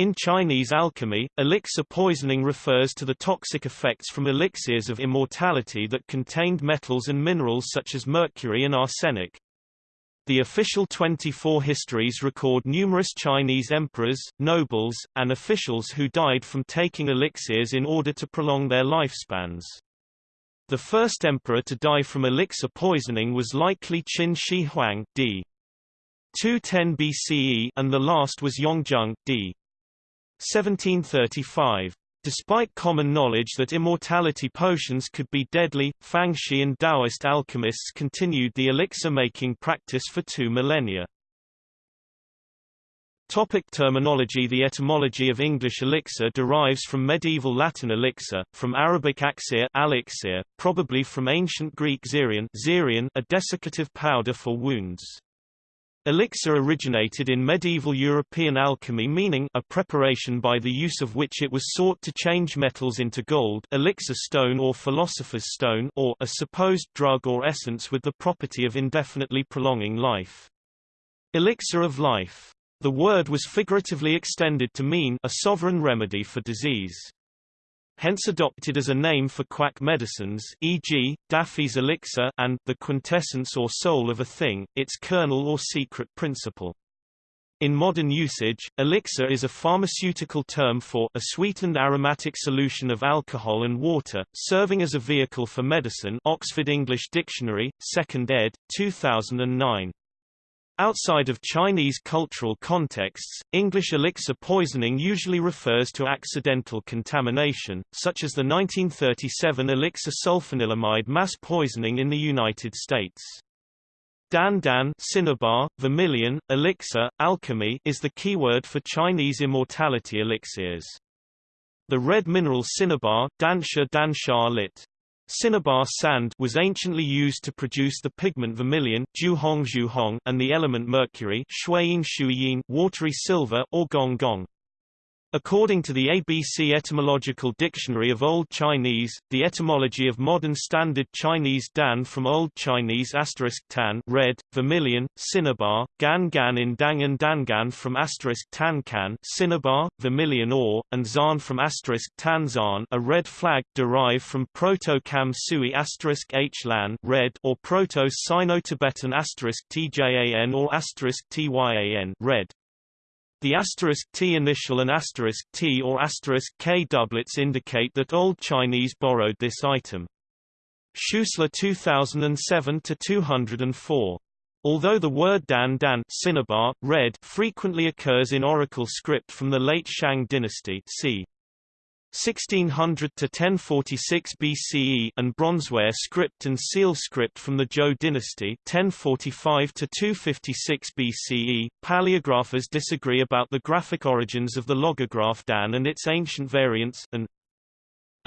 In Chinese alchemy, elixir poisoning refers to the toxic effects from elixirs of immortality that contained metals and minerals such as mercury and arsenic. The official 24 histories record numerous Chinese emperors, nobles, and officials who died from taking elixirs in order to prolong their lifespans. The first emperor to die from elixir poisoning was likely Qin Shi Huang d. 210 BCE and the last was Yongzheng d. 1735. Despite common knowledge that immortality potions could be deadly, Fangshi and Taoist alchemists continued the elixir-making practice for two millennia. Topic terminology The etymology of English elixir derives from medieval Latin elixir, from Arabic axir, elixir probably from ancient Greek xerion, xerion a desiccative powder for wounds. Elixir originated in medieval European alchemy meaning a preparation by the use of which it was sought to change metals into gold elixir stone or philosopher's stone or a supposed drug or essence with the property of indefinitely prolonging life. Elixir of life. The word was figuratively extended to mean a sovereign remedy for disease hence adopted as a name for quack medicines e.g., Daffy's elixir and the quintessence or soul of a thing, its kernel or secret principle. In modern usage, elixir is a pharmaceutical term for a sweetened aromatic solution of alcohol and water, serving as a vehicle for medicine Oxford English Dictionary, 2nd ed., 2009. Outside of Chinese cultural contexts, English elixir poisoning usually refers to accidental contamination, such as the 1937 elixir sulfanilamide mass poisoning in the United States. Dan Dan cinnabar, vermilion, elixir, alchemy is the keyword for Chinese immortality elixirs. The red mineral cinnabar dansha dansha lit. Cinnabar sand was anciently used to produce the pigment vermilion and the element mercury watery silver or gong gong. According to the ABC Etymological Dictionary of Old Chinese, the etymology of modern Standard Chinese dan from Old Chinese asterisk tan red, vermilion, cinnabar, gan gan in dang and dangan from asterisk tan can cinnabar, vermilion ore, and zan from asterisk tan zan a red flag derived from Proto-Kam Sui asterisk h lan red or Proto-Sino-Tibetan asterisk tjan or asterisk tyan red. The asterisk T initial and asterisk T or asterisk K doublets indicate that Old Chinese borrowed this item. Schuessler 2007-204. Although the word Dan Dan cinnabar, red frequently occurs in oracle script from the late Shang dynasty c. 1600 to 1046 BCE and bronzeware script and seal script from the Zhou dynasty 1045 to 256 BCE. Paleographers disagree about the graphic origins of the logograph Dan and its ancient variants and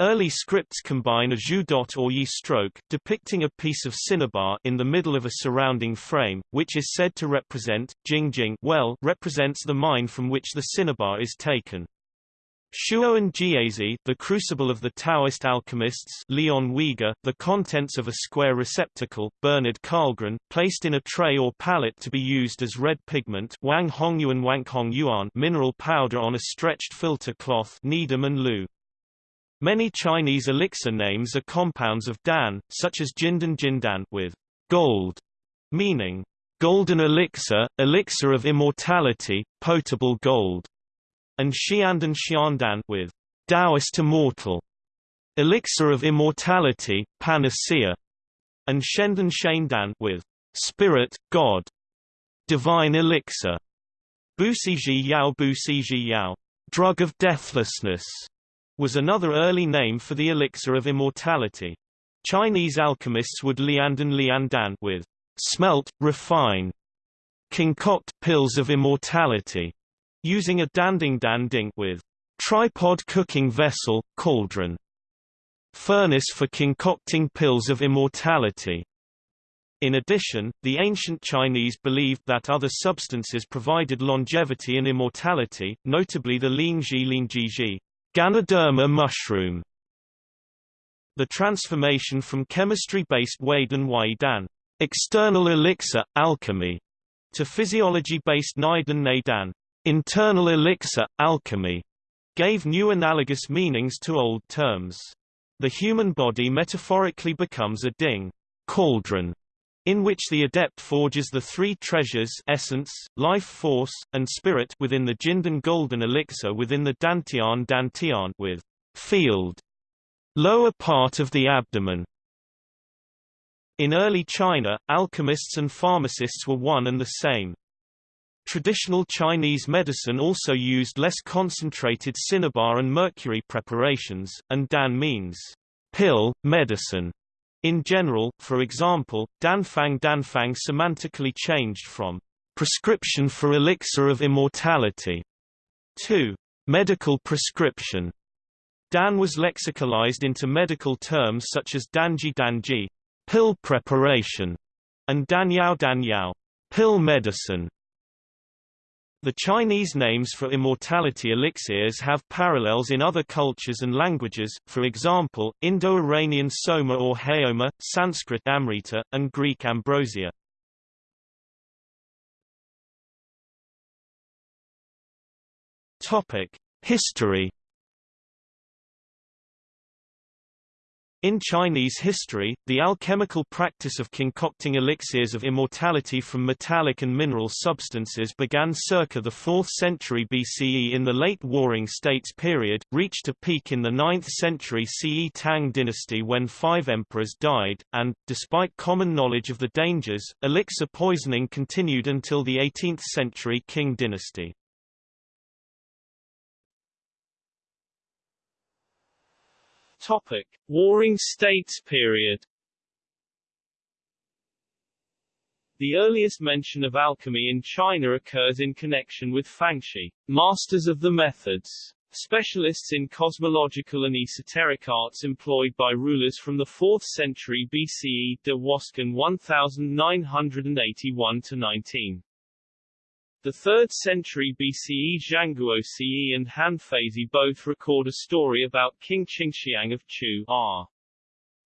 Early scripts combine a zhu dot or yi stroke depicting a piece of cinnabar in the middle of a surrounding frame, which is said to represent jing jing well represents the mine from which the cinnabar is taken. Shuowen Jiezi, the crucible of the Taoist alchemists Léon Wieger, the contents of a square receptacle, Bernard Karlgren, placed in a tray or pallet to be used as red pigment Wang Hongyuan Wang Hongyuan mineral powder on a stretched filter cloth Needham and Lu. Many Chinese elixir names are compounds of Dan, such as Jindan Jindan with gold, meaning golden elixir, elixir of immortality, potable gold and Xiandan Xiandan with Taoist immortal, elixir of immortality, panacea, and Shendan Shendan with spirit, God, divine elixir, Busiji Yao Busiji Yao, drug of deathlessness, was another early name for the elixir of immortality. Chinese alchemists would liandan liandan with smelt, refine, concoct pills of immortality, using a danding danding with tripod cooking vessel, cauldron, furnace for concocting pills of immortality. In addition, the ancient Chinese believed that other substances provided longevity and immortality, notably the Lingji Lingjiji Ganoderma mushroom. The transformation from chemistry-based Waidan Waidan external elixir, alchemy, to physiology-based Neidan Neidan Internal elixir, alchemy, gave new analogous meanings to old terms. The human body metaphorically becomes a ding cauldron, in which the adept forges the three treasures essence, life force, and spirit within the Jindan golden elixir within the Dantian Dantian with field lower part of the abdomen. In early China, alchemists and pharmacists were one and the same. Traditional Chinese medicine also used less concentrated cinnabar and mercury preparations, and dan means pill, medicine. In general, for example, danfang danfang semantically changed from prescription for elixir of immortality to medical prescription. Dan was lexicalized into medical terms such as danji danji, pill preparation, and danyao danyao, pill medicine. The Chinese names for immortality elixirs have parallels in other cultures and languages, for example, Indo-Iranian soma or haoma, Sanskrit amrita, and Greek ambrosia. History In Chinese history, the alchemical practice of concocting elixirs of immortality from metallic and mineral substances began circa the 4th century BCE in the late Warring States period, reached a peak in the 9th century CE Tang dynasty when five emperors died, and, despite common knowledge of the dangers, elixir poisoning continued until the 18th century Qing dynasty. Topic: Warring States period. The earliest mention of alchemy in China occurs in connection with Fangshi, masters of the methods, specialists in cosmological and esoteric arts employed by rulers from the 4th century BCE DeWoskin 1981 19. The 3rd century BCE Zhanguo Ce and Han Feizi both record a story about King Qingxiang of Chu r.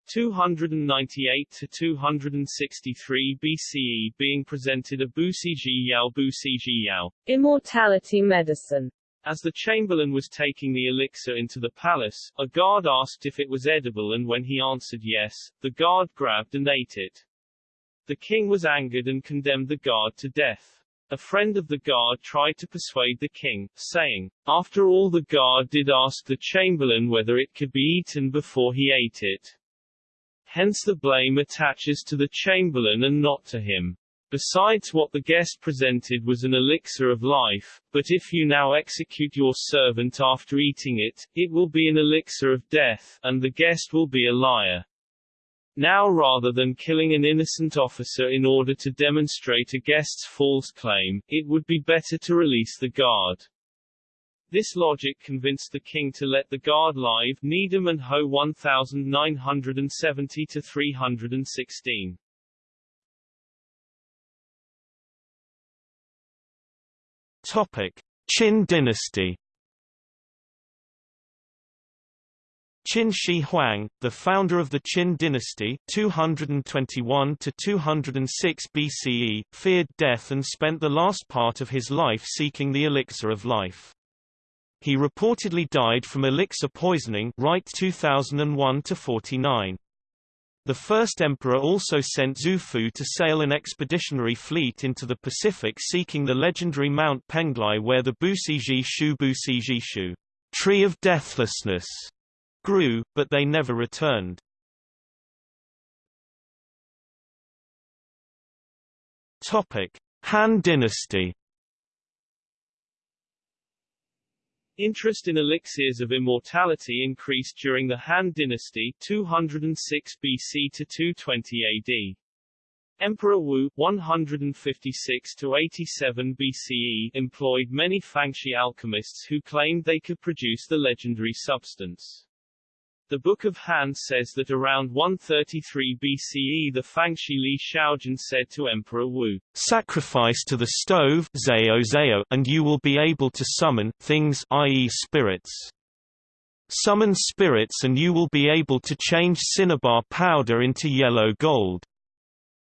298 to 263 BCE being presented a Busiji Yao Busiji Yao immortality medicine. As the chamberlain was taking the elixir into the palace, a guard asked if it was edible and when he answered yes, the guard grabbed and ate it. The king was angered and condemned the guard to death. A friend of the guard tried to persuade the king, saying, After all the guard did ask the chamberlain whether it could be eaten before he ate it. Hence the blame attaches to the chamberlain and not to him. Besides what the guest presented was an elixir of life, but if you now execute your servant after eating it, it will be an elixir of death, and the guest will be a liar. Now rather than killing an innocent officer in order to demonstrate a guest's false claim, it would be better to release the guard. This logic convinced the king to let the guard live Needham and Ho 1970 to 316. Topic: Qin dynasty Qin Shi Huang, the founder of the Qin dynasty 221 to 206 BCE, feared death and spent the last part of his life seeking the elixir of life. He reportedly died from elixir poisoning Wright 2001 to 49. The first emperor also sent Xu Fu to sail an expeditionary fleet into the Pacific seeking the legendary Mount Penglai where the Busiji Shu Busiji Shu, tree of deathlessness, grew, but they never returned. Topic: Han Dynasty. Interest in elixirs of immortality increased during the Han Dynasty 206 BC to 220 AD. Emperor Wu 156 to 87 BCE employed many Fangshi alchemists who claimed they could produce the legendary substance. The Book of Han says that around 133 BCE the Fangshi Li Shaojun said to Emperor Wu, Sacrifice to the stove Zao Zao, and you will be able to summon things i.e. spirits. Summon spirits and you will be able to change cinnabar powder into yellow gold.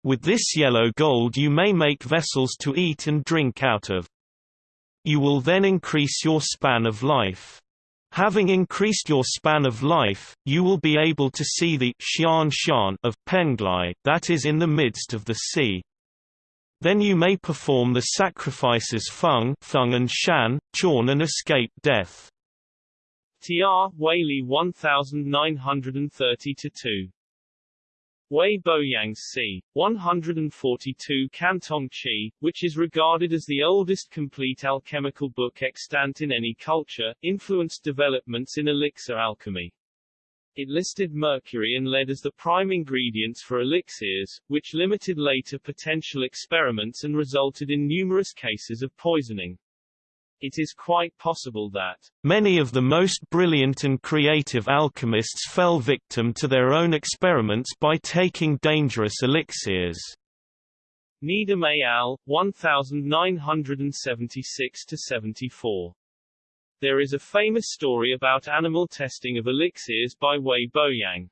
With this yellow gold you may make vessels to eat and drink out of. You will then increase your span of life. Having increased your span of life, you will be able to see the Xian Xian of Penglai that is in the midst of the sea. Then you may perform the sacrifices Feng, Feng and Shan, Chorn and escape death. TR, Waley 1930-2. Wei Boyang c. 142 Cantong Qi, which is regarded as the oldest complete alchemical book extant in any culture, influenced developments in elixir alchemy. It listed mercury and lead as the prime ingredients for elixirs, which limited later potential experiments and resulted in numerous cases of poisoning. It is quite possible that many of the most brilliant and creative alchemists fell victim to their own experiments by taking dangerous elixirs. Needham et al., 1976–74 there is a famous story about animal testing of elixirs by Wei Boyang.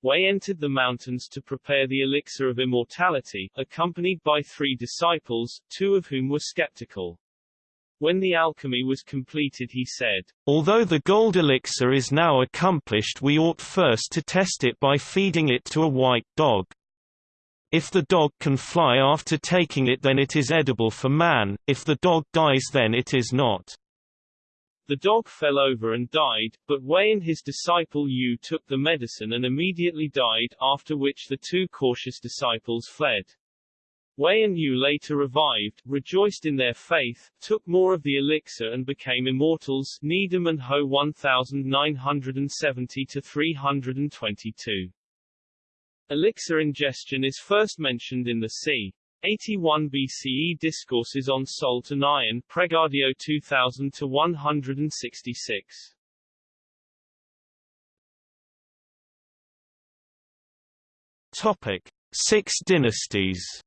Wei entered the mountains to prepare the elixir of immortality, accompanied by three disciples, two of whom were skeptical. When the alchemy was completed he said, Although the gold elixir is now accomplished we ought first to test it by feeding it to a white dog. If the dog can fly after taking it then it is edible for man, if the dog dies then it is not. The dog fell over and died, but Wei and his disciple Yu took the medicine and immediately died, after which the two cautious disciples fled. Wei and Yu later revived, rejoiced in their faith, took more of the elixir and became immortals Needham and Ho 1970-322. Elixir ingestion is first mentioned in the c. 81 BCE Discourses on Salt and Iron Pregadio 2000 to 166. Topic: Six dynasties.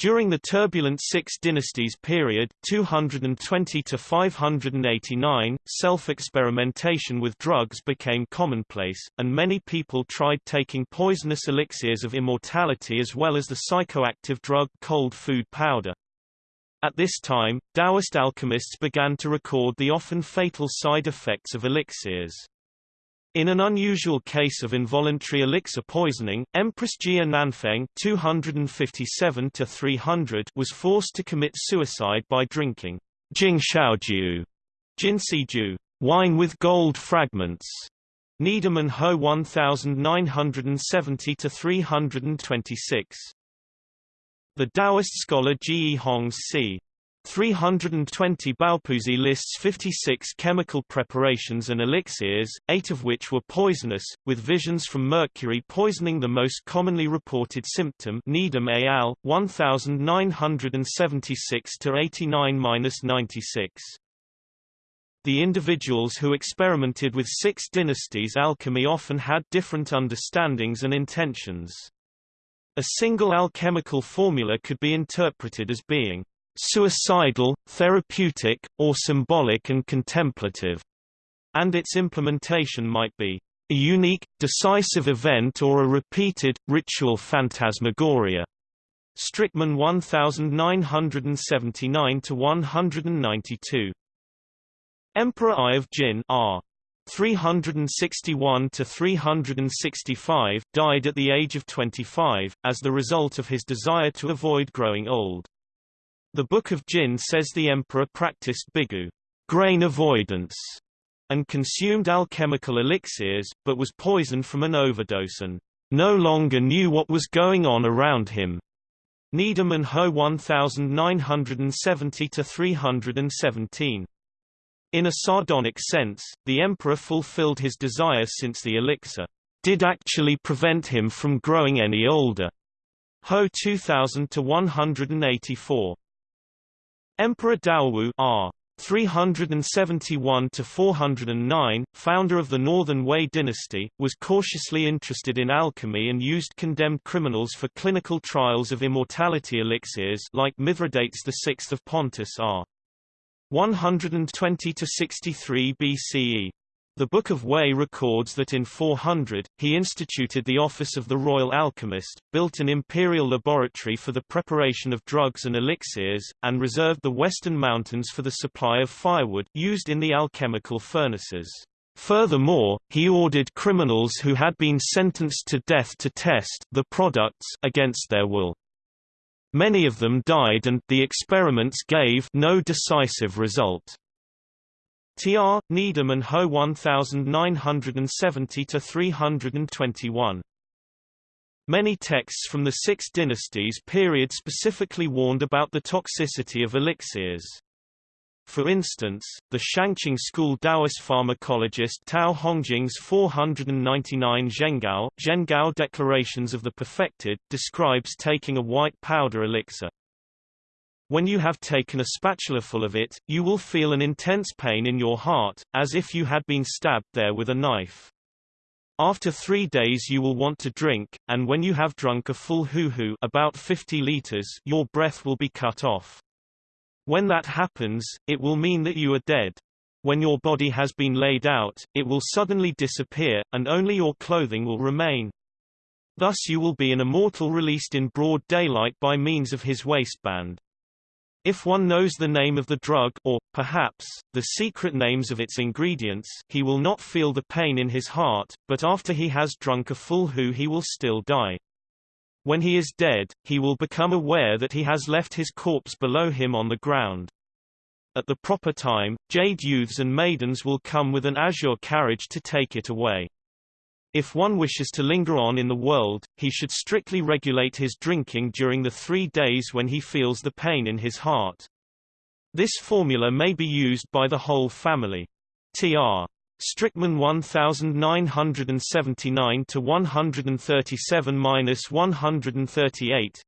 During the turbulent Six Dynasties period 220 to 589, self-experimentation with drugs became commonplace, and many people tried taking poisonous elixirs of immortality as well as the psychoactive drug cold food powder. At this time, Taoist alchemists began to record the often fatal side effects of elixirs. In an unusual case of involuntary elixir poisoning, Empress Jia Nanfeng (257–300) was forced to commit suicide by drinking Jing Xiaojiu, Jinsiju, wine with gold fragments. Needham and Ho 1970–326. The Taoist scholar Ge Hong's c. 320 Baopuzi lists 56 chemical preparations and elixirs, eight of which were poisonous, with visions from mercury poisoning the most commonly reported symptom Needham al., 1976-89-96. The individuals who experimented with six dynasties alchemy often had different understandings and intentions. A single alchemical formula could be interpreted as being suicidal, therapeutic, or symbolic and contemplative, and its implementation might be a unique, decisive event or a repeated, ritual phantasmagoria. Strickmann 1979-192. Emperor Ai of Jin R. 361 to 365 died at the age of 25 as the result of his desire to avoid growing old. The Book of Jin says the emperor practiced bigu grain avoidance, and consumed alchemical elixirs, but was poisoned from an overdose and no longer knew what was going on around him. Needham and Ho 1970-317. In a sardonic sense, the emperor fulfilled his desire since the elixir did actually prevent him from growing any older. Ho 2000 to 184. Emperor Daowu R. 371 to 409, founder of the Northern Wei dynasty, was cautiously interested in alchemy and used condemned criminals for clinical trials of immortality elixirs like Mithridates VI of Pontus r. 120 to 63 BCE. The Book of Wei records that in 400, he instituted the office of the royal alchemist, built an imperial laboratory for the preparation of drugs and elixirs, and reserved the western mountains for the supply of firewood, used in the alchemical furnaces. Furthermore, he ordered criminals who had been sentenced to death to test the products against their will. Many of them died and the experiments gave no decisive result. Tr. Needham and Ho 1970 321. Many texts from the Six Dynasties period specifically warned about the toxicity of elixirs. For instance, the Shangqing school Taoist pharmacologist Tao Hongjing's 499 Zhengao, Zhengao Declarations of the Perfected, describes taking a white powder elixir. When you have taken a spatulaful of it, you will feel an intense pain in your heart, as if you had been stabbed there with a knife. After three days you will want to drink, and when you have drunk a full hoo-hoo about 50 liters, your breath will be cut off. When that happens, it will mean that you are dead. When your body has been laid out, it will suddenly disappear, and only your clothing will remain. Thus you will be an immortal released in broad daylight by means of his waistband. If one knows the name of the drug or, perhaps, the secret names of its ingredients he will not feel the pain in his heart, but after he has drunk a full hu he will still die. When he is dead, he will become aware that he has left his corpse below him on the ground. At the proper time, jade youths and maidens will come with an azure carriage to take it away. If one wishes to linger on in the world, he should strictly regulate his drinking during the three days when he feels the pain in his heart. This formula may be used by the whole family. Tr. Strickmann 1979 to 137-138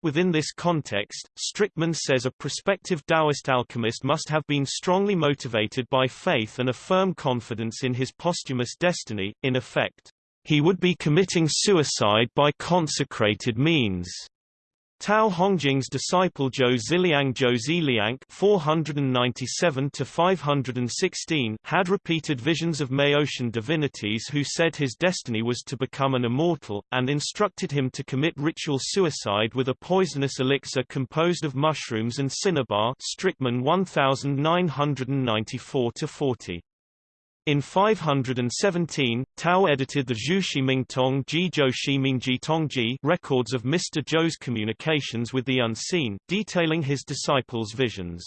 Within this context, Strickmann says a prospective Taoist alchemist must have been strongly motivated by faith and a firm confidence in his posthumous destiny, in effect, he would be committing suicide by consecrated means. Tao Hongjing's disciple Zhou Ziliang Zhou Ziliang 497 to 516 had repeated visions of Maotian divinities who said his destiny was to become an immortal, and instructed him to commit ritual suicide with a poisonous elixir composed of mushrooms and cinnabar Strickmann 1994-40. In 517, Tao edited the Zhu Shimingtong Ji Zhou Shimingji Tongji records of Mr. Zhou's communications with the unseen, detailing his disciples' visions.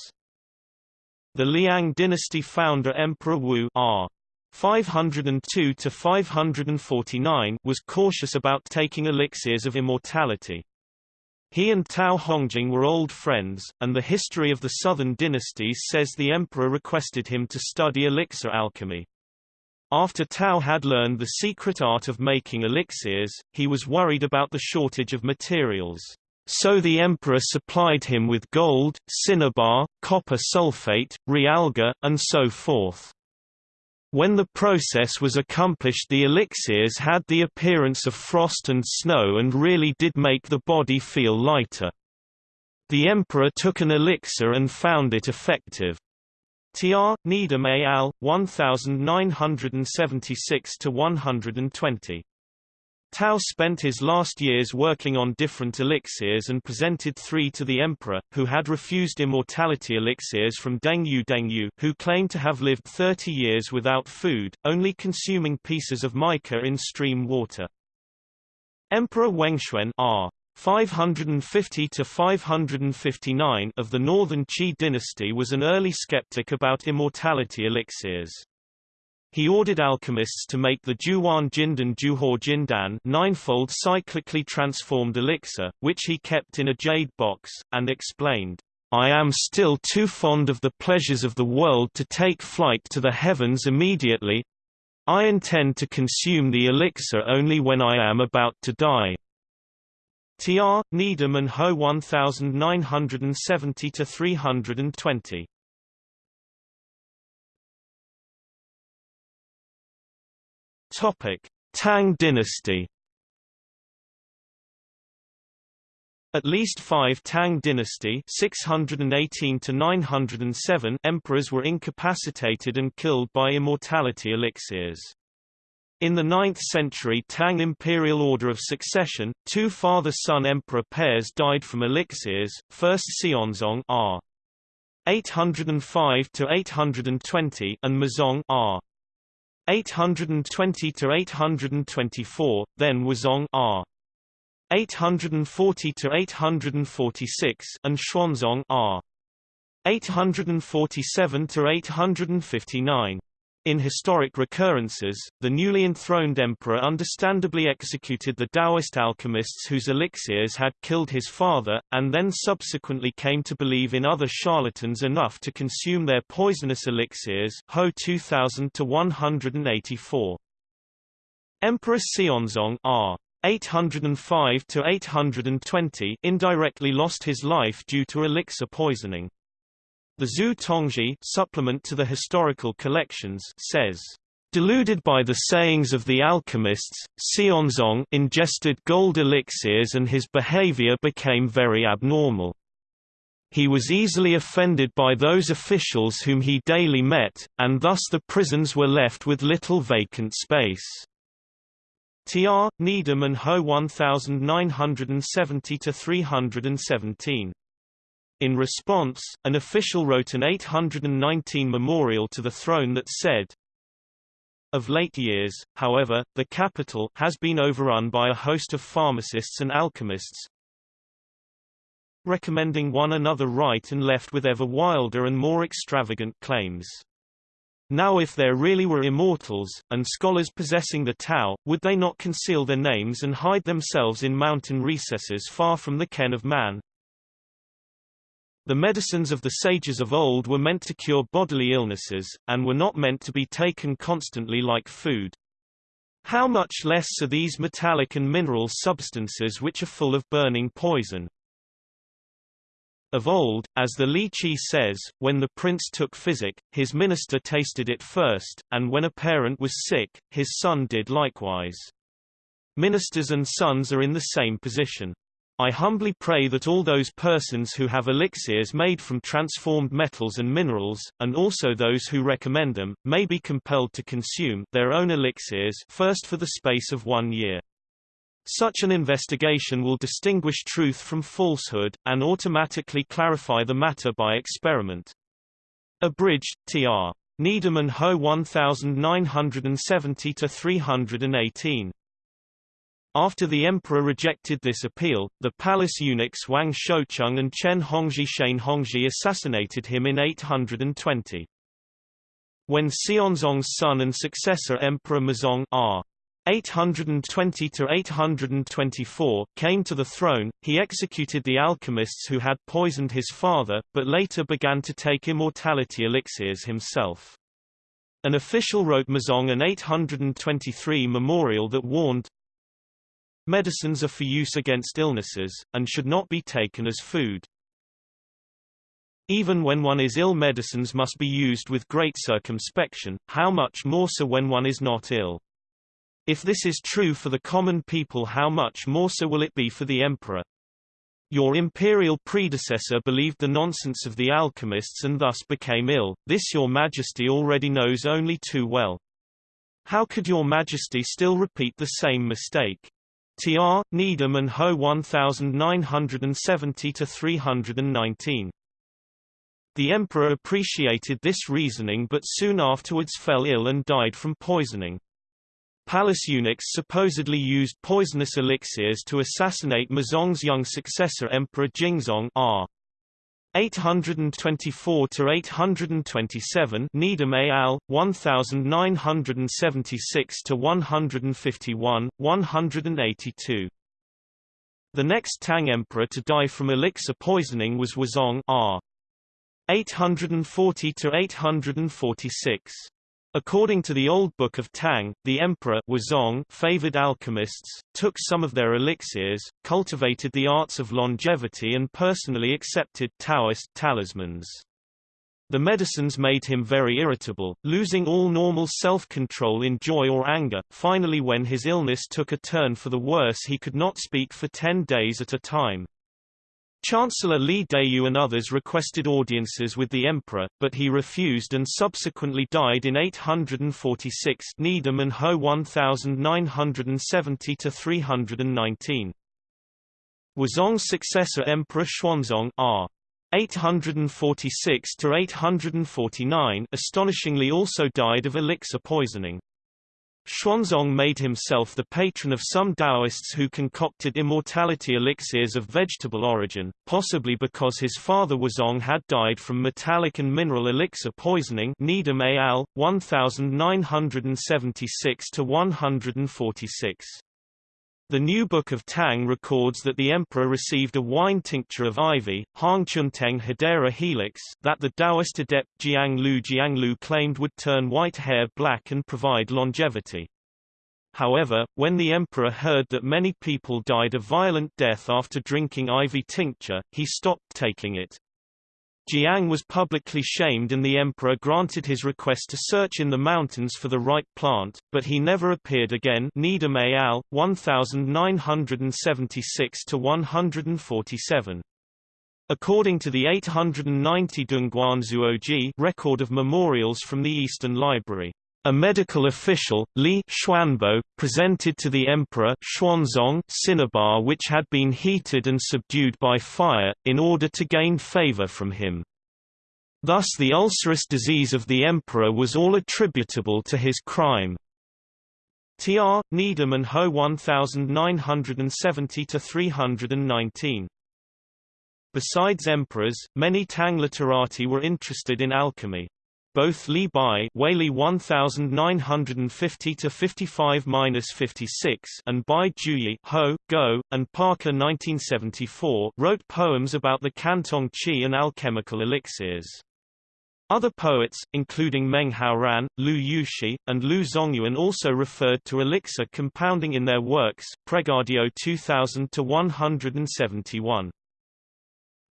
The Liang dynasty founder Emperor Wu R. 502 to 549 was cautious about taking elixirs of immortality. He and Tao Hongjing were old friends, and the history of the southern dynasties says the emperor requested him to study elixir alchemy. After Tao had learned the secret art of making elixirs, he was worried about the shortage of materials. So the emperor supplied him with gold, cinnabar, copper sulfate, realgar, and so forth. When the process was accomplished the elixirs had the appearance of frost and snow and really did make the body feel lighter. The emperor took an elixir and found it effective. Tr. Needham al. 1976-120. Tao spent his last years working on different elixirs and presented three to the emperor, who had refused immortality elixirs from Dengyu Dengyu who claimed to have lived 30 years without food, only consuming pieces of mica in stream water. Emperor Wenxuan R. 550 to 559 of the Northern Qi dynasty was an early skeptic about immortality elixirs. He ordered alchemists to make the Juwan Jindan Juhor Jindan ninefold cyclically transformed elixir, which he kept in a jade box, and explained, I am still too fond of the pleasures of the world to take flight to the heavens immediately. I intend to consume the elixir only when I am about to die. Tr. Needham and Ho 1970 to 320. Topic: Tang dynasty. At least five Tang dynasty 618 to 907 emperors were incapacitated and killed by immortality elixirs. In the 9th century Tang imperial order of succession, two father-son emperor pairs died from elixirs, first Xianzong r. 805 to 820 and Muzong r. 820 to 824, then Wuzong r. 840 to 846 and Xuanzong r. 847 to 859. In historic recurrences, the newly enthroned emperor understandably executed the Taoist alchemists whose elixirs had killed his father, and then subsequently came to believe in other charlatans enough to consume their poisonous elixirs Ho 2000 to 184. Emperor Xianzong R. 805 to 820 indirectly lost his life due to elixir poisoning. The Zhu Tongji supplement to the historical collections says, Deluded by the sayings of the alchemists, Xianzong ingested gold elixirs and his behavior became very abnormal. He was easily offended by those officials whom he daily met, and thus the prisons were left with little vacant space. Tr. Needham and Ho 1970-317. In response, an official wrote an 819 memorial to the throne that said, of late years, however, the capital has been overrun by a host of pharmacists and alchemists, recommending one another right and left with ever wilder and more extravagant claims. Now if there really were immortals, and scholars possessing the Tao, would they not conceal their names and hide themselves in mountain recesses far from the ken of man? The medicines of the sages of old were meant to cure bodily illnesses, and were not meant to be taken constantly like food. How much less are these metallic and mineral substances which are full of burning poison? Of old, as the Li Qi says, when the prince took physic, his minister tasted it first, and when a parent was sick, his son did likewise. Ministers and sons are in the same position. I humbly pray that all those persons who have elixirs made from transformed metals and minerals, and also those who recommend them, may be compelled to consume their own elixirs first for the space of one year. Such an investigation will distinguish truth from falsehood, and automatically clarify the matter by experiment. Abridged, Tr. Needham and Ho 1970-318. After the emperor rejected this appeal, the palace eunuchs Wang Shoucheng and Chen Hongzhi Shane Hongzhi assassinated him in 820. When Xianzong's son and successor Emperor Muzong R. 820 to 824 came to the throne. He executed the alchemists who had poisoned his father, but later began to take immortality elixirs himself. An official wrote Muzong an 823 memorial that warned, Medicines are for use against illnesses, and should not be taken as food. Even when one is ill medicines must be used with great circumspection, how much more so when one is not ill. If this is true for the common people how much more so will it be for the emperor? Your imperial predecessor believed the nonsense of the alchemists and thus became ill, this your majesty already knows only too well. How could your majesty still repeat the same mistake? Tr. Needham and Ho 1970-319. The emperor appreciated this reasoning but soon afterwards fell ill and died from poisoning. Palace eunuchs supposedly used poisonous elixirs to assassinate Muzong's young successor Emperor Jingzong r. 824 to 827 Needham al. 1976 to 151 182 The next Tang emperor to die from elixir poisoning was Wuzong r. 840 to 846 According to the Old Book of Tang, the emperor Wuzong favored alchemists, took some of their elixirs, cultivated the arts of longevity and personally accepted Taoist talismans. The medicines made him very irritable, losing all normal self-control in joy or anger. Finally when his illness took a turn for the worse he could not speak for ten days at a time. Chancellor Li Deyu and others requested audiences with the emperor, but he refused and subsequently died in 846 Needham and Ho 1970-319. Wuzong's successor Emperor Xuanzong r. 846 to 849 astonishingly also died of elixir poisoning. Xuanzong made himself the patron of some Taoists who concocted immortality elixirs of vegetable origin, possibly because his father Wuzong had died from metallic and mineral elixir poisoning Needham al. 1976-146. The New Book of Tang records that the emperor received a wine tincture of ivy, Hangchunteng Hedera helix, that the Taoist adept Jianglu Jianglu claimed would turn white hair black and provide longevity. However, when the emperor heard that many people died a violent death after drinking ivy tincture, he stopped taking it. Jiang was publicly shamed and the emperor granted his request to search in the mountains for the right plant, but he never appeared again Needham al. 1976-147. According to the 890 Dongguan Zuoji record of memorials from the Eastern Library, a medical official, Li Xuanbo, presented to the emperor Xuanzong cinnabar which had been heated and subdued by fire, in order to gain favor from him. Thus the ulcerous disease of the emperor was all attributable to his crime. Tr. Needham and Ho 1970-319 Besides emperors, many Tang literati were interested in alchemy. Both Li Bai Waley 1950 to 55-56 and Bai Juyi Ho, Go, and Parker 1974 wrote poems about the Cantong Qi and alchemical elixirs. Other poets, including Meng Haoran, Lu Yushi, and Liu Zongyuan also referred to elixir compounding in their works, Pregadio 2000-171.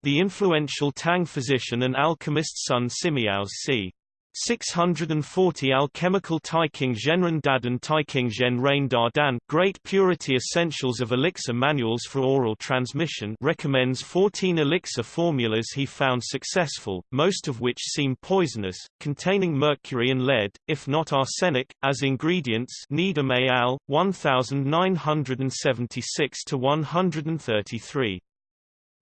The influential Tang physician and alchemist Sun Simiao's c. 640 Alchemical Taiking Zhenren Dadan Taiking Zhen Rain Dardan Great Purity Essentials of Elixir Manuals for Oral Transmission recommends 14 elixir formulas he found successful, most of which seem poisonous, containing mercury and lead, if not arsenic, as ingredients Needham al. 1976-133.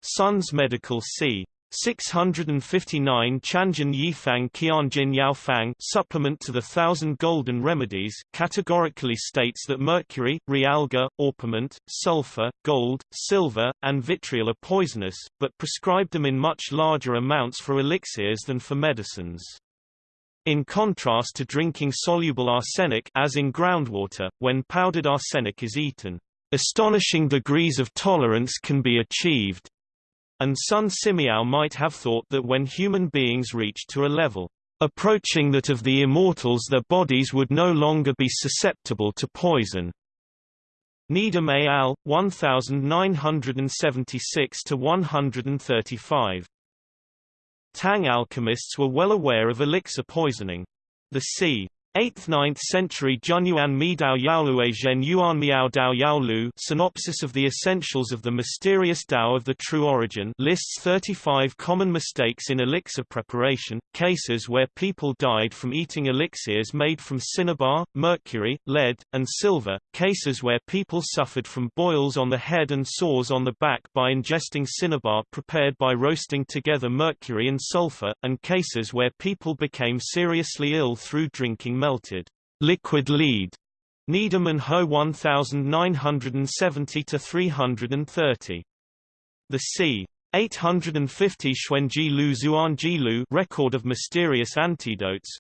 Sun's Medical C. 659 Qianjin Yifang Qianjin Yaofang supplement to the Thousand Golden Remedies categorically states that mercury, realgar, orpiment, sulfur, gold, silver, and vitriol are poisonous, but prescribed them in much larger amounts for elixirs than for medicines. In contrast to drinking soluble arsenic as in groundwater, when powdered arsenic is eaten, astonishing degrees of tolerance can be achieved, and Sun Simiao might have thought that when human beings reached to a level approaching that of the immortals their bodies would no longer be susceptible to poison. Needham al. 1976-135. Tang alchemists were well aware of elixir poisoning. The c. 8th–9th century Junyuan Mi Dao Yaolue Zhen Yuan Miao Dao Yaolu Synopsis of the Essentials of the Mysterious Dao of the True Origin lists 35 common mistakes in elixir preparation, cases where people died from eating elixirs made from cinnabar, mercury, lead, and silver, cases where people suffered from boils on the head and sores on the back by ingesting cinnabar prepared by roasting together mercury and sulfur, and cases where people became seriously ill through drinking melted liquid lead. Needham Ho 1970 to 330. The c. 850 Xuanji Lu Zuanji Lu record of mysterious antidotes,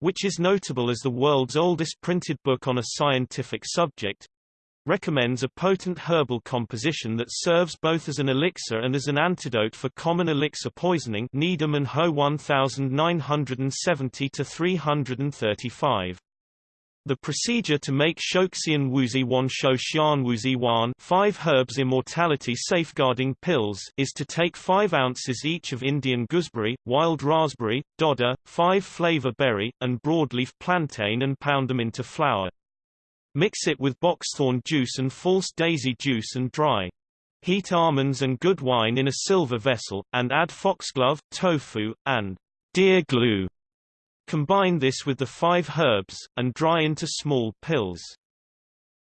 which is notable as the world's oldest printed book on a scientific subject, recommends a potent herbal composition that serves both as an elixir and as an antidote for common elixir poisoning Needham and Ho 1970-335. The procedure to make Shouxian Wuzi Wan Shouxian Wuzi Wan five herbs immortality safeguarding pills is to take 5 ounces each of Indian gooseberry, wild raspberry, dodder, 5 flavor berry, and broadleaf plantain and pound them into flour. Mix it with boxthorn juice and false daisy juice and dry. Heat almonds and good wine in a silver vessel, and add foxglove, tofu, and deer glue. Combine this with the five herbs, and dry into small pills.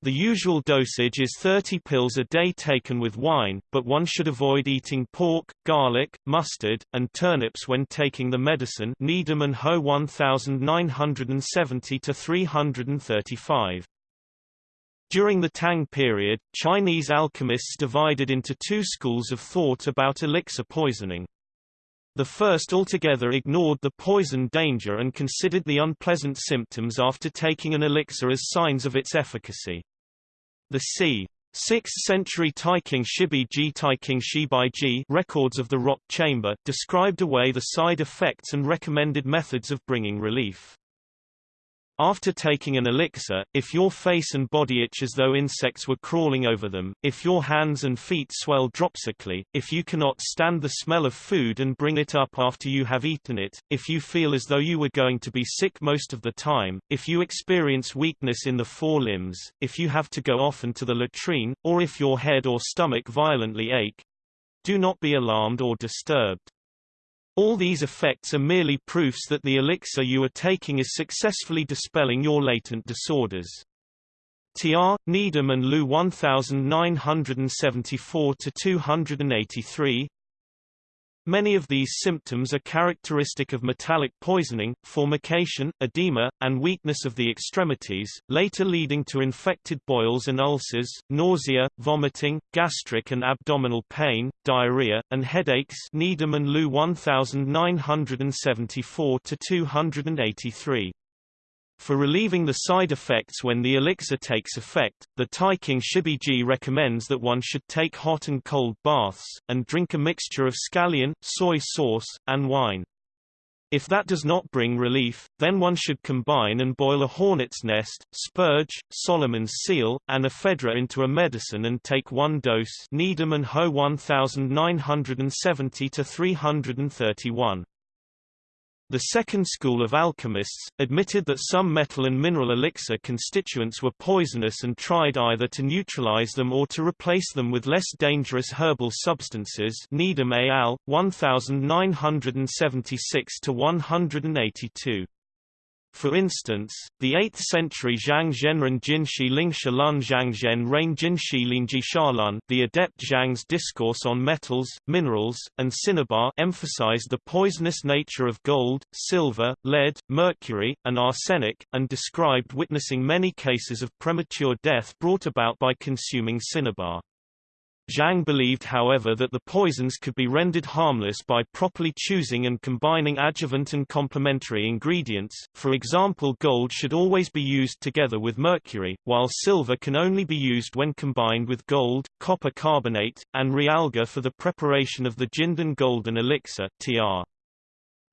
The usual dosage is 30 pills a day taken with wine, but one should avoid eating pork, garlic, mustard, and turnips when taking the medicine Needham and Ho 1970 to 335. During the Tang period, Chinese alchemists divided into two schools of thought about elixir poisoning. The first altogether ignored the poison danger and considered the unpleasant symptoms after taking an elixir as signs of its efficacy. The c. 6th century Taiqing Shibi Ji Taiqing Shibi Ji records of the rock chamber described away the side effects and recommended methods of bringing relief. After taking an elixir, if your face and body itch as though insects were crawling over them, if your hands and feet swell dropsically, if you cannot stand the smell of food and bring it up after you have eaten it, if you feel as though you were going to be sick most of the time, if you experience weakness in the forelimbs, if you have to go often to the latrine, or if your head or stomach violently ache, do not be alarmed or disturbed. All these effects are merely proofs that the elixir you are taking is successfully dispelling your latent disorders. T.R. Needham and Lu 1974-283 Many of these symptoms are characteristic of metallic poisoning, formication, edema, and weakness of the extremities, later leading to infected boils and ulcers, nausea, vomiting, gastric and abdominal pain, diarrhea, and headaches Needham and Lu 1974-283. For relieving the side effects when the elixir takes effect, the Taiqing Shibiji recommends that one should take hot and cold baths, and drink a mixture of scallion, soy sauce, and wine. If that does not bring relief, then one should combine and boil a hornet's nest, spurge, Solomon's seal, and ephedra into a medicine and take one dose Needham and Ho 1970 to 331. The second school of alchemists, admitted that some metal and mineral elixir constituents were poisonous and tried either to neutralize them or to replace them with less dangerous herbal substances Needham al., 1976–182. For instance, the 8th-century Zhang Zhenren Jinshi Lingsha Lun Zhang Zhenren Jinshi Lingji Shalun the adept Zhang's discourse on metals, minerals, and cinnabar emphasized the poisonous nature of gold, silver, lead, mercury, and arsenic, and described witnessing many cases of premature death brought about by consuming cinnabar. Zhang believed however that the poisons could be rendered harmless by properly choosing and combining adjuvant and complementary ingredients, for example gold should always be used together with mercury, while silver can only be used when combined with gold, copper carbonate, and realgar for the preparation of the Jindan golden elixir tr.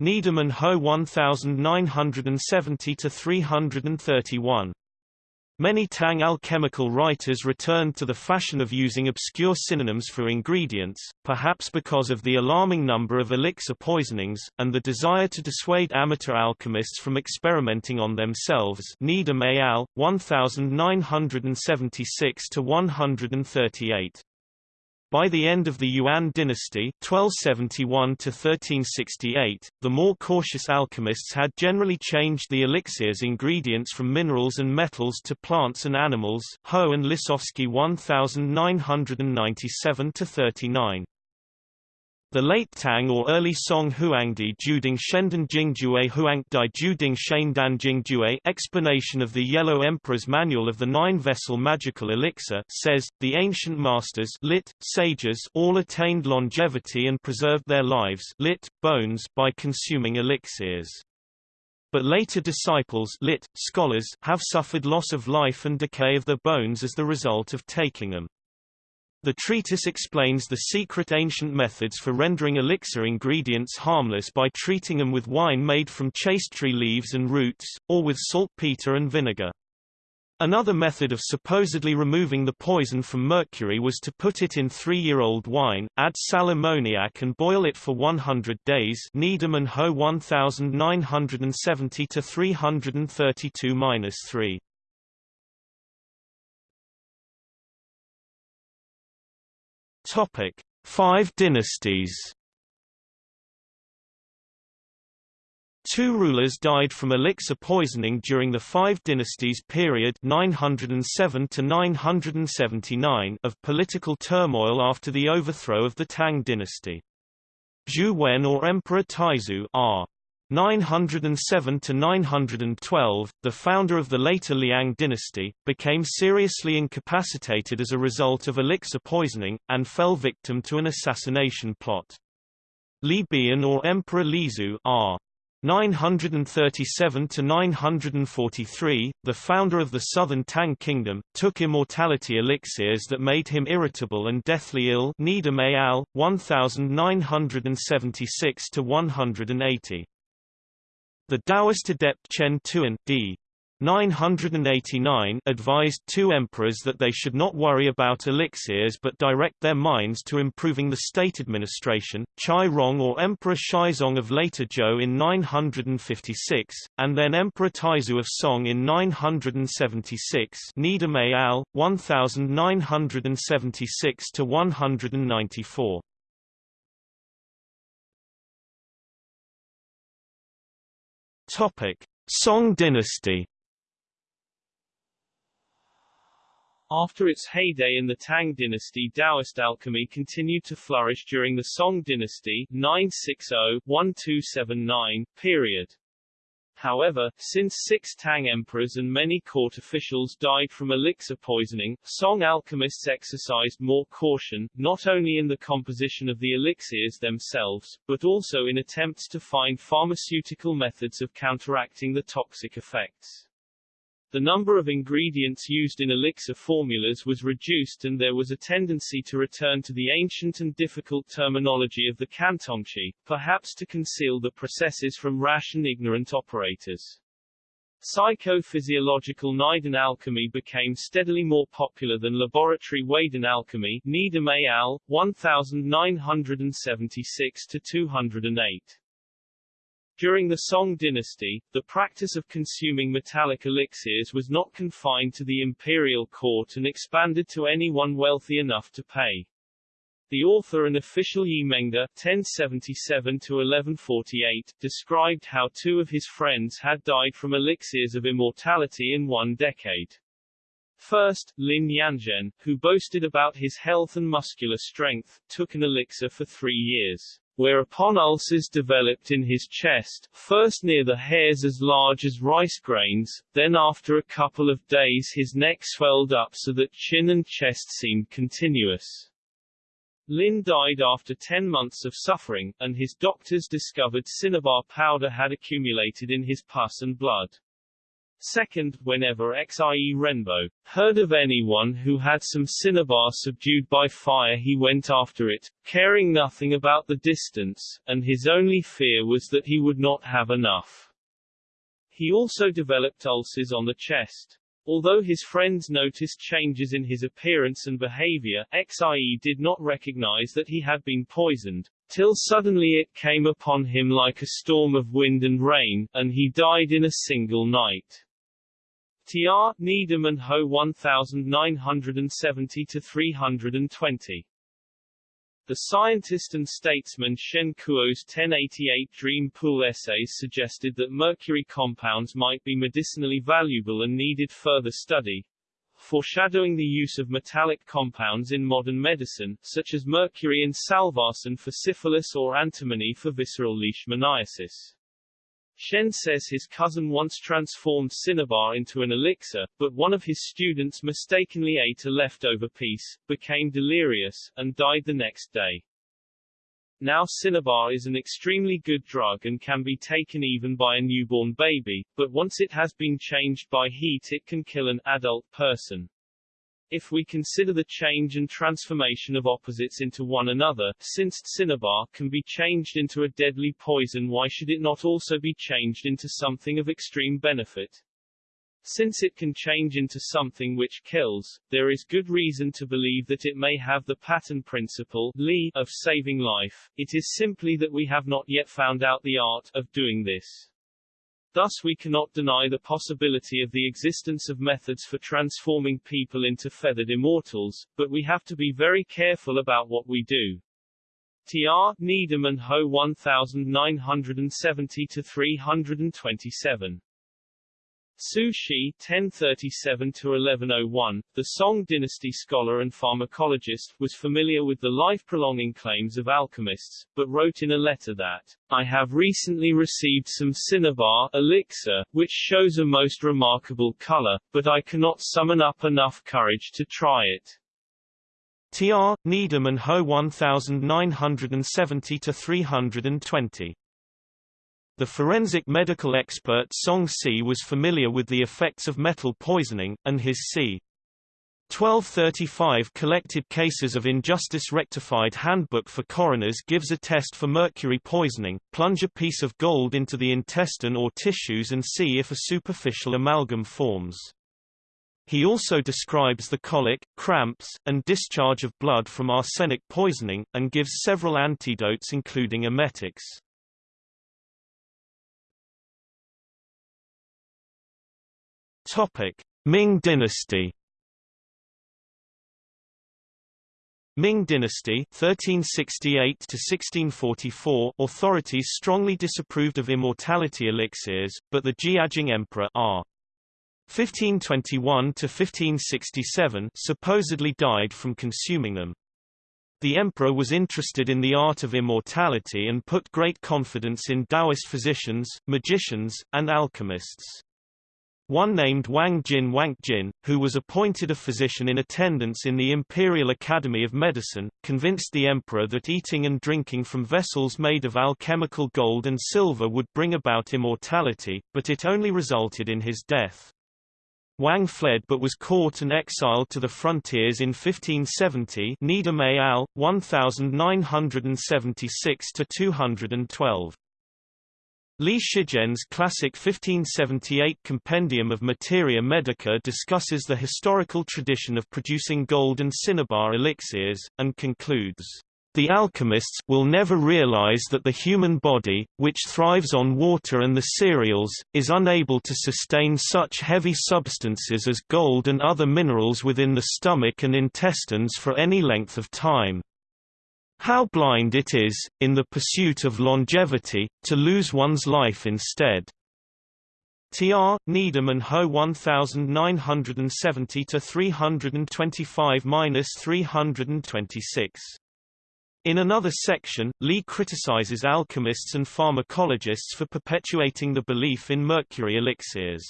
Needham and Ho 1970-331 Many Tang alchemical writers returned to the fashion of using obscure synonyms for ingredients, perhaps because of the alarming number of elixir poisonings, and the desire to dissuade amateur alchemists from experimenting on themselves Needham al., 1976–138. By the end of the Yuan dynasty 1271 1368, the more cautious alchemists had generally changed the elixir's ingredients from minerals and metals to plants and animals Ho and Lisowski 1997-39. The late Tang or early Song Huangdi Juding Shendan Jingjue Huangdi Juding Shendan Jingjue explanation of the Yellow Emperor's Manual of the Nine-Vessel Magical Elixir says, the ancient masters lit, sages all attained longevity and preserved their lives lit, bones by consuming elixirs. But later disciples lit, scholars have suffered loss of life and decay of their bones as the result of taking them. The treatise explains the secret ancient methods for rendering elixir ingredients harmless by treating them with wine made from chastetree leaves and roots, or with saltpeter and vinegar. Another method of supposedly removing the poison from mercury was to put it in three-year-old wine, add sal ammoniac and boil it for 100 days Needham and Ho 1970-332-3. Topic: Five dynasties. Two rulers died from elixir poisoning during the Five Dynasties period 907 to 979 of political turmoil after the overthrow of the Tang dynasty. Zhu Wen or Emperor Taizu r. 907–912, the founder of the later Liang dynasty, became seriously incapacitated as a result of elixir poisoning, and fell victim to an assassination plot. Li Bian or Emperor Liezu R. 937–943, the founder of the southern Tang kingdom, took immortality elixirs that made him irritable and deathly ill 1976–180. The Taoist adept Chen Tuan d. 989 advised two emperors that they should not worry about elixirs but direct their minds to improving the state administration, Chai Rong or Emperor Shizong of later Zhou in 956, and then Emperor Taizu of Song in 976 Nida 1976-194. Topic: Song dynasty. After its heyday in the Tang dynasty Taoist alchemy continued to flourish during the Song dynasty 960-1279 period. However, since six Tang emperors and many court officials died from elixir poisoning, Song alchemists exercised more caution, not only in the composition of the elixirs themselves, but also in attempts to find pharmaceutical methods of counteracting the toxic effects. The number of ingredients used in elixir formulas was reduced and there was a tendency to return to the ancient and difficult terminology of the Cantongqi, perhaps to conceal the processes from rash and ignorant operators. Psychophysiological Neidan alchemy became steadily more popular than laboratory Waidan alchemy Needham al., 1976-208. During the Song dynasty, the practice of consuming metallic elixirs was not confined to the imperial court and expanded to anyone wealthy enough to pay. The author and official Ye Mengde (1077–1148) described how two of his friends had died from elixirs of immortality in one decade. First, Lin Yanzhen, who boasted about his health and muscular strength, took an elixir for three years whereupon ulcers developed in his chest, first near the hairs as large as rice grains, then after a couple of days his neck swelled up so that chin and chest seemed continuous. Lin died after 10 months of suffering, and his doctors discovered cinnabar powder had accumulated in his pus and blood. Second, whenever Xie Renbo heard of anyone who had some cinnabar subdued by fire he went after it, caring nothing about the distance, and his only fear was that he would not have enough. He also developed ulcers on the chest. Although his friends noticed changes in his appearance and behavior, Xie did not recognize that he had been poisoned, till suddenly it came upon him like a storm of wind and rain, and he died in a single night. TR, Needham and Ho 1970-320. The scientist and statesman Shen Kuo's 1088 dream pool essays suggested that mercury compounds might be medicinally valuable and needed further study, foreshadowing the use of metallic compounds in modern medicine, such as mercury in salvarsan for syphilis or antimony for visceral leishmaniasis. Shen says his cousin once transformed cinnabar into an elixir, but one of his students mistakenly ate a leftover piece, became delirious, and died the next day. Now cinnabar is an extremely good drug and can be taken even by a newborn baby, but once it has been changed by heat it can kill an adult person. If we consider the change and transformation of opposites into one another, since cinnabar can be changed into a deadly poison why should it not also be changed into something of extreme benefit? Since it can change into something which kills, there is good reason to believe that it may have the pattern principle Li, of saving life, it is simply that we have not yet found out the art of doing this. Thus we cannot deny the possibility of the existence of methods for transforming people into feathered immortals, but we have to be very careful about what we do. TR, Needham and Ho 1970-327 Su Shi (1037–1101), the Song dynasty scholar and pharmacologist, was familiar with the life-prolonging claims of alchemists, but wrote in a letter that, "I have recently received some cinnabar elixir, which shows a most remarkable color, but I cannot summon up enough courage to try it." Tr. Needham and Ho 1970-320 the forensic medical expert Song Ci was familiar with the effects of metal poisoning, and his c. 1235 collected cases of injustice rectified handbook for coroners gives a test for mercury poisoning, plunge a piece of gold into the intestine or tissues and see if a superficial amalgam forms. He also describes the colic, cramps, and discharge of blood from arsenic poisoning, and gives several antidotes including emetics. Topic: Ming Dynasty. Ming Dynasty 1368 to 1644 authorities strongly disapproved of immortality elixirs, but the Jiajing Emperor R. 1521 to 1567 supposedly died from consuming them. The emperor was interested in the art of immortality and put great confidence in Taoist physicians, magicians, and alchemists. One named Wang Jin Wang Jin, who was appointed a physician in attendance in the Imperial Academy of Medicine, convinced the emperor that eating and drinking from vessels made of alchemical gold and silver would bring about immortality, but it only resulted in his death. Wang fled but was caught and exiled to the frontiers in 1570 Needham al. 1976-212. Li Shizhen's classic 1578 Compendium of Materia Medica discusses the historical tradition of producing gold and cinnabar elixirs, and concludes, "...the alchemists will never realize that the human body, which thrives on water and the cereals, is unable to sustain such heavy substances as gold and other minerals within the stomach and intestines for any length of time." How blind it is, in the pursuit of longevity, to lose one's life instead. Tr. Needham and Ho 1970 325-326. In another section, Lee criticizes alchemists and pharmacologists for perpetuating the belief in mercury elixirs.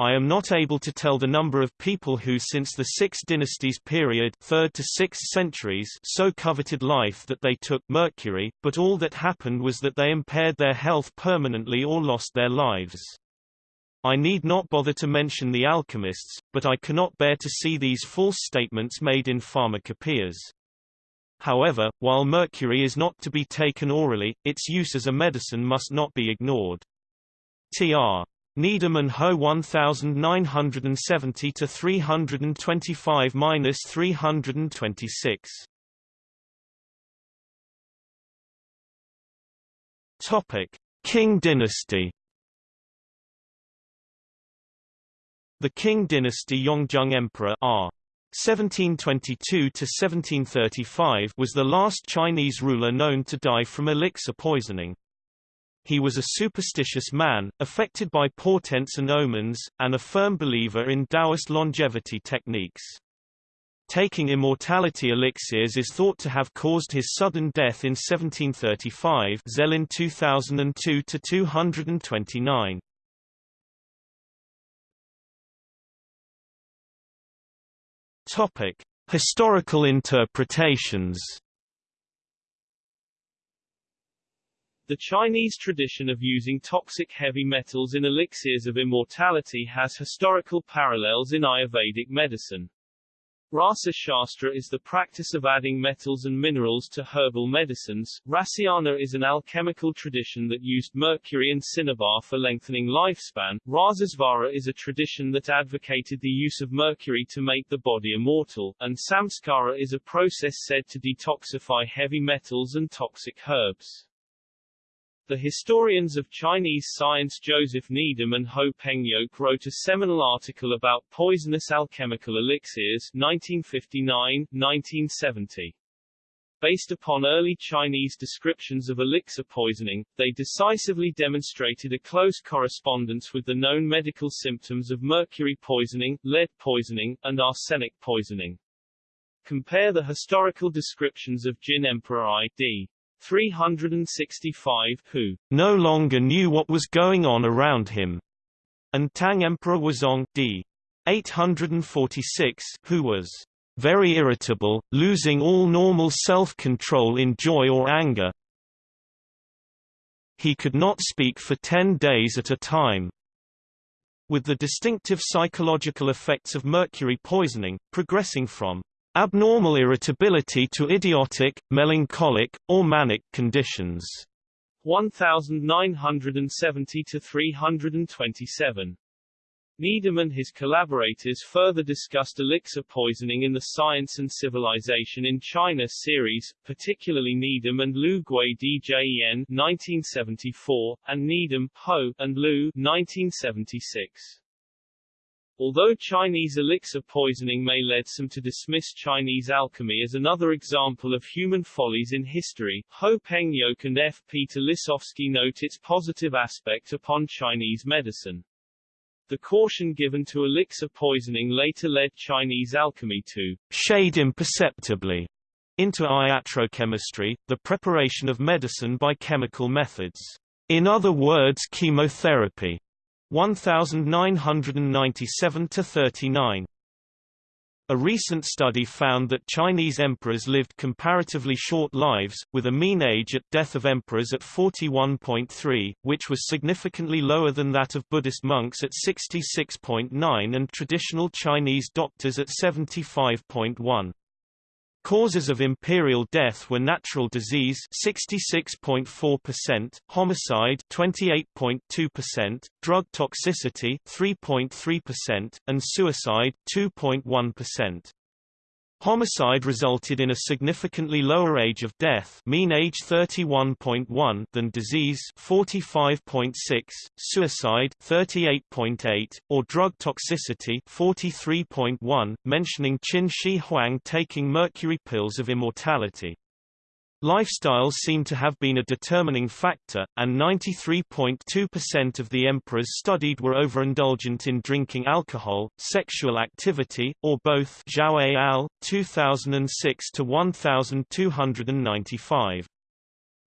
I am not able to tell the number of people who since the Six Dynasties period 3rd to 6th centuries so coveted life that they took mercury, but all that happened was that they impaired their health permanently or lost their lives. I need not bother to mention the alchemists, but I cannot bear to see these false statements made in pharmacopoeias. However, while mercury is not to be taken orally, its use as a medicine must not be ignored. Tr. Needham and Ho 1970 to 325-326. Topic: Qing dynasty. The Qing dynasty Yongzheng Emperor R. 1722 to 1735 was the last Chinese ruler known to die from elixir poisoning. He was a superstitious man, affected by portents and omens, and a firm believer in Taoist longevity techniques. Taking immortality elixirs is thought to have caused his sudden death in 1735 Zelin 2002-229. Topic: Historical interpretations. The Chinese tradition of using toxic heavy metals in elixirs of immortality has historical parallels in Ayurvedic medicine. Rasa Shastra is the practice of adding metals and minerals to herbal medicines. Rasayana is an alchemical tradition that used mercury and cinnabar for lengthening lifespan. Rasasvara is a tradition that advocated the use of mercury to make the body immortal, and Samskara is a process said to detoxify heavy metals and toxic herbs. The historians of Chinese science Joseph Needham and Ho Peng Yoke wrote a seminal article about poisonous alchemical elixirs 1959-1970. Based upon early Chinese descriptions of elixir poisoning, they decisively demonstrated a close correspondence with the known medical symptoms of mercury poisoning, lead poisoning, and arsenic poisoning. Compare the historical descriptions of Jin Emperor I.D. 365 who no longer knew what was going on around him, and Tang Emperor Wuzong d. 846 who was very irritable, losing all normal self-control in joy or anger. He could not speak for ten days at a time. With the distinctive psychological effects of mercury poisoning, progressing from abnormal irritability to idiotic, melancholic, or manic conditions. 1970 to 327. Needham and his collaborators further discussed elixir poisoning in the Science and Civilization in China series, particularly Needham and Lu Gwei-djen 1974, and Needham, Ho, and Lu 1976. Although Chinese elixir poisoning may lead some to dismiss Chinese alchemy as another example of human follies in history, Ho Peng Yoke and F. Peter Lisowski note its positive aspect upon Chinese medicine. The caution given to elixir poisoning later led Chinese alchemy to shade imperceptibly into iatrochemistry, the preparation of medicine by chemical methods. In other words chemotherapy. 1997 to 39. A recent study found that Chinese emperors lived comparatively short lives, with a mean age at death of emperors at 41.3, which was significantly lower than that of Buddhist monks at 66.9 and traditional Chinese doctors at 75.1. Causes of imperial death were natural disease 66.4%, homicide 28.2%, drug toxicity 3.3%, and suicide 2.1%. Homicide resulted in a significantly lower age of death mean age 31.1 than disease 45.6, suicide 38.8, or drug toxicity 43.1, mentioning Qin Shi Huang taking mercury pills of immortality. Lifestyles seem to have been a determining factor, and 93.2% of the emperors studied were overindulgent in drinking alcohol, sexual activity, or both Zhao et al., 2006 to 1295.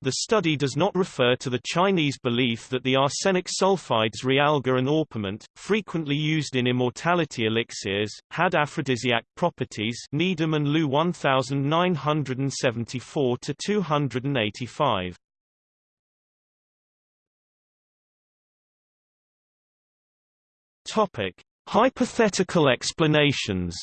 The study does not refer to the Chinese belief that the arsenic sulfides realgar and orpiment, frequently used in immortality elixirs, had aphrodisiac properties Needham and Lu 1974-285. Topic. Hypothetical explanations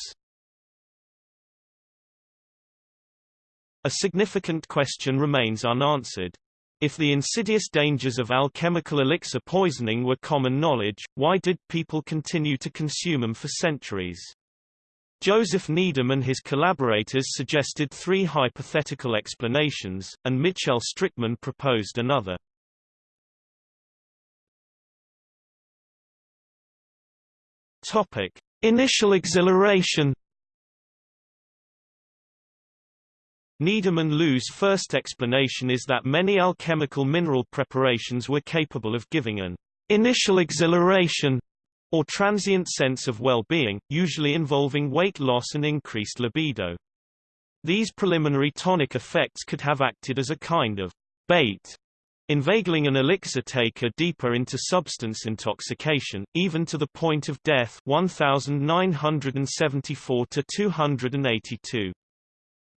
A significant question remains unanswered. If the insidious dangers of alchemical elixir poisoning were common knowledge, why did people continue to consume them for centuries? Joseph Needham and his collaborators suggested three hypothetical explanations, and Mitchell Strickmann proposed another. Topic: Initial exhilaration Needham and first explanation is that many alchemical mineral preparations were capable of giving an initial exhilaration or transient sense of well-being, usually involving weight loss and increased libido. These preliminary tonic effects could have acted as a kind of bait, inveigling an elixir taker deeper into substance intoxication, even to the point of death 1974 to 282.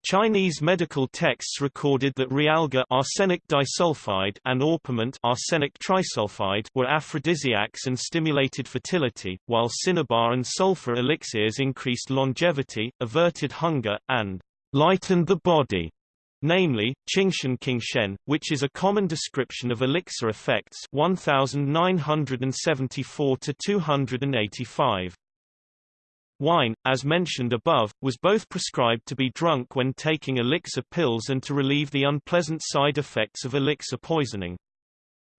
Chinese medical texts recorded that realgar arsenic disulfide and orpiment arsenic trisulfide were aphrodisiacs and stimulated fertility, while cinnabar and sulfur elixirs increased longevity, averted hunger, and lightened the body namely, Qingshen Qingshen, which is a common description of elixir effects 1974 to 285. Wine, as mentioned above, was both prescribed to be drunk when taking elixir pills and to relieve the unpleasant side effects of elixir poisoning.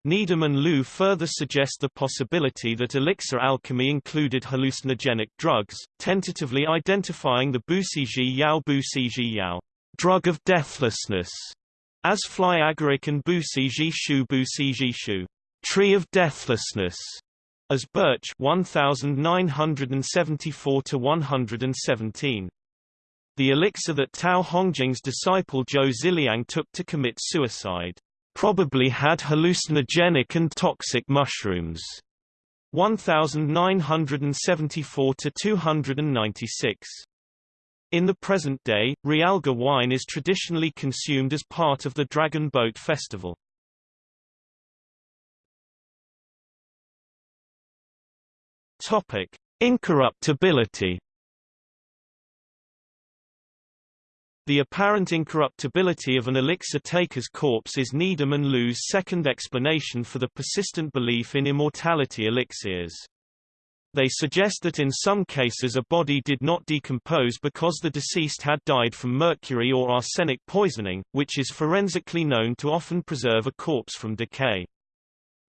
Needham and Liu further suggest the possibility that elixir alchemy included hallucinogenic drugs, tentatively identifying the Busiji Yao Busiji Yao drug of deathlessness, as fly agaric and Busiji Shu Busiji Shu tree of deathlessness, as Birch 1974 to 117. The elixir that Tao Hongjing's disciple Zhou Ziliang took to commit suicide probably had hallucinogenic and toxic mushrooms. 1974 to 296. In the present day, Realgar wine is traditionally consumed as part of the Dragon Boat Festival. Topic: Incorruptibility The apparent incorruptibility of an elixir taker's corpse is Needham and Liu's second explanation for the persistent belief in immortality elixirs. They suggest that in some cases a body did not decompose because the deceased had died from mercury or arsenic poisoning, which is forensically known to often preserve a corpse from decay.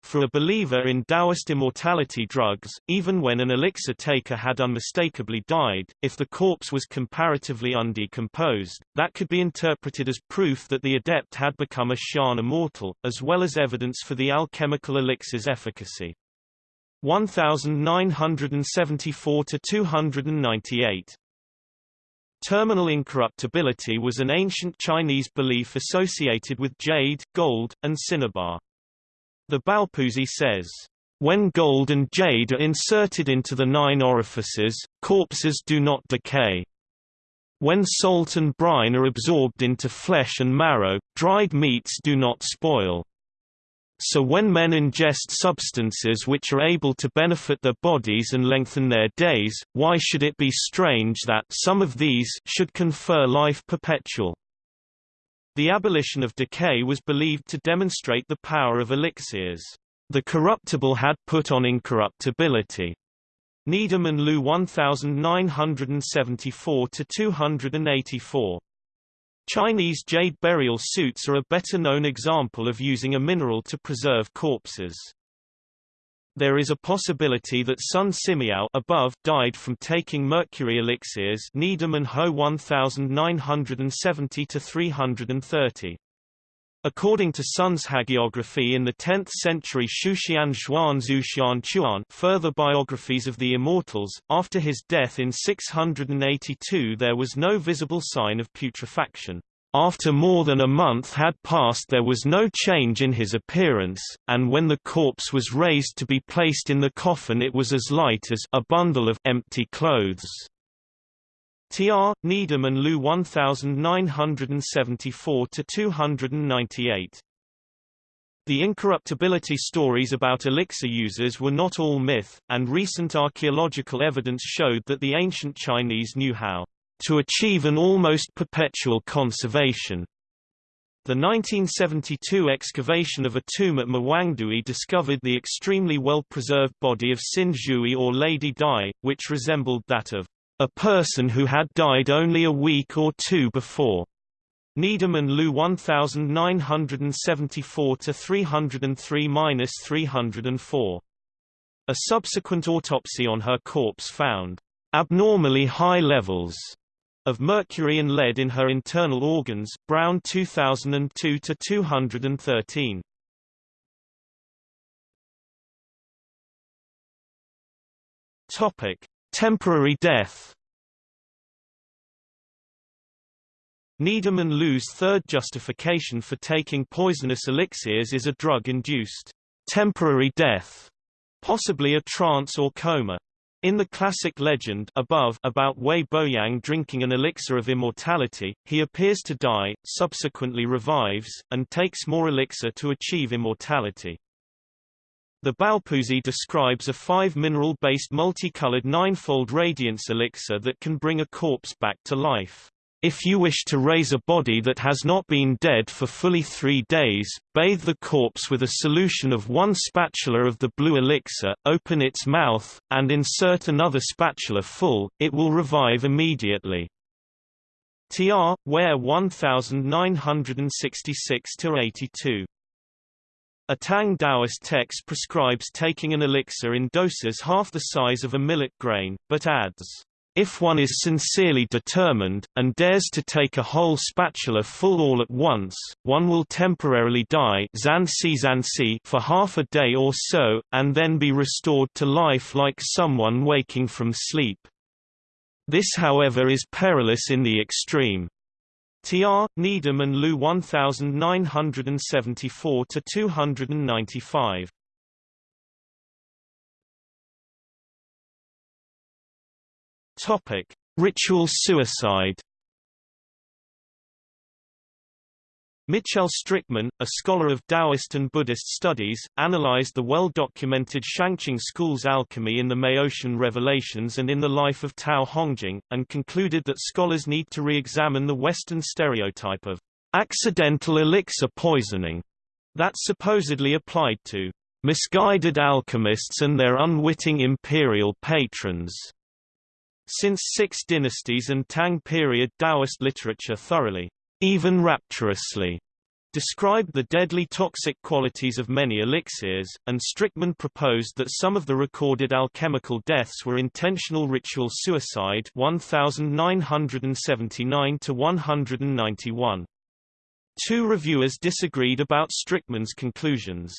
For a believer in Taoist immortality drugs, even when an elixir taker had unmistakably died, if the corpse was comparatively undecomposed, that could be interpreted as proof that the adept had become a xian immortal, as well as evidence for the alchemical elixir's efficacy. 1974 to 298 Terminal incorruptibility was an ancient Chinese belief associated with jade, gold, and cinnabar. The Baopuzi says, when gold and jade are inserted into the nine orifices, corpses do not decay. When salt and brine are absorbed into flesh and marrow, dried meats do not spoil. So when men ingest substances which are able to benefit their bodies and lengthen their days, why should it be strange that some of these should confer life perpetual? The abolition of decay was believed to demonstrate the power of elixirs. The corruptible had put on incorruptibility. Needham and Liu 1974 to 284. Chinese jade burial suits are a better known example of using a mineral to preserve corpses. There is a possibility that Sun Simiao above died from taking mercury elixirs Needham and Ho 1970 to 330. According to Sun's hagiography in the 10th century Xuxian Zhuan Zhuxian Chuan further biographies of the immortals, after his death in 682 there was no visible sign of putrefaction. After more than a month had passed there was no change in his appearance, and when the corpse was raised to be placed in the coffin it was as light as a bundle of empty clothes. Tr. Needham and Liu 1974-298 the incorruptibility stories about elixir users were not all myth, and recent archaeological evidence showed that the ancient Chinese knew how to achieve an almost perpetual conservation. The 1972 excavation of a tomb at Mawangdui discovered the extremely well-preserved body of Xin Zhui or Lady Dai, which resembled that of a person who had died only a week or two before. Needham and Lu 1974 to 303-304. A subsequent autopsy on her corpse found abnormally high levels of mercury and lead in her internal organs Brown 2002 to 213 Topic Temporary death Needham and third justification for taking poisonous elixirs is a drug-induced temporary death, possibly a trance or coma. In the classic legend above about Wei Boyang drinking an elixir of immortality, he appears to die, subsequently revives, and takes more elixir to achieve immortality. The Baopuzi describes a five-mineral-based multicolored ninefold radiance elixir that can bring a corpse back to life. If you wish to raise a body that has not been dead for fully three days, bathe the corpse with a solution of one spatula of the blue elixir, open its mouth, and insert another spatula full, it will revive immediately. Tr. Ware 1966-82 A Tang Taoist text prescribes taking an elixir in doses half the size of a millet grain, but adds, if one is sincerely determined, and dares to take a whole spatula full all at once, one will temporarily die for half a day or so, and then be restored to life like someone waking from sleep. This however is perilous in the extreme. Tr. Needham and Lu 1974 Topic: Ritual suicide. Michel Strickmann, a scholar of Taoist and Buddhist studies, analyzed the well-documented Shangqing school's alchemy in the Maoshan revelations and in the life of Tao Hongjing, and concluded that scholars need to re-examine the Western stereotype of accidental elixir poisoning that supposedly applied to misguided alchemists and their unwitting imperial patrons. Since Six Dynasties and Tang period Taoist literature thoroughly even rapturously, described the deadly toxic qualities of many elixirs, and Strickmann proposed that some of the recorded alchemical deaths were intentional ritual suicide 1979 to 191. Two reviewers disagreed about Strickmann's conclusions.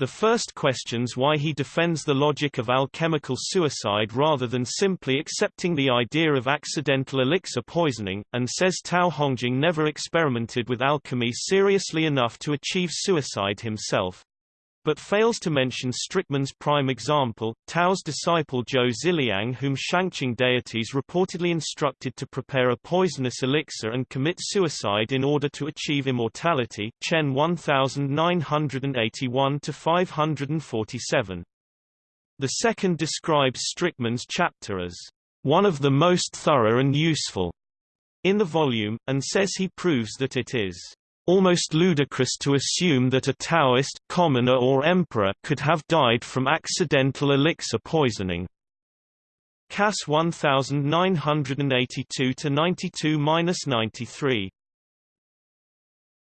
The first questions why he defends the logic of alchemical suicide rather than simply accepting the idea of accidental elixir poisoning, and says Tao Hongjing never experimented with alchemy seriously enough to achieve suicide himself but fails to mention Strickmann's prime example, Tao's disciple Zhou Ziliang whom Shangqing deities reportedly instructed to prepare a poisonous elixir and commit suicide in order to achieve immortality Chen 1981-547. The second describes Strickmann's chapter as one of the most thorough and useful in the volume, and says he proves that it is almost ludicrous to assume that a Taoist commoner or emperor could have died from accidental elixir poisoning. Cass 1982 to 92-93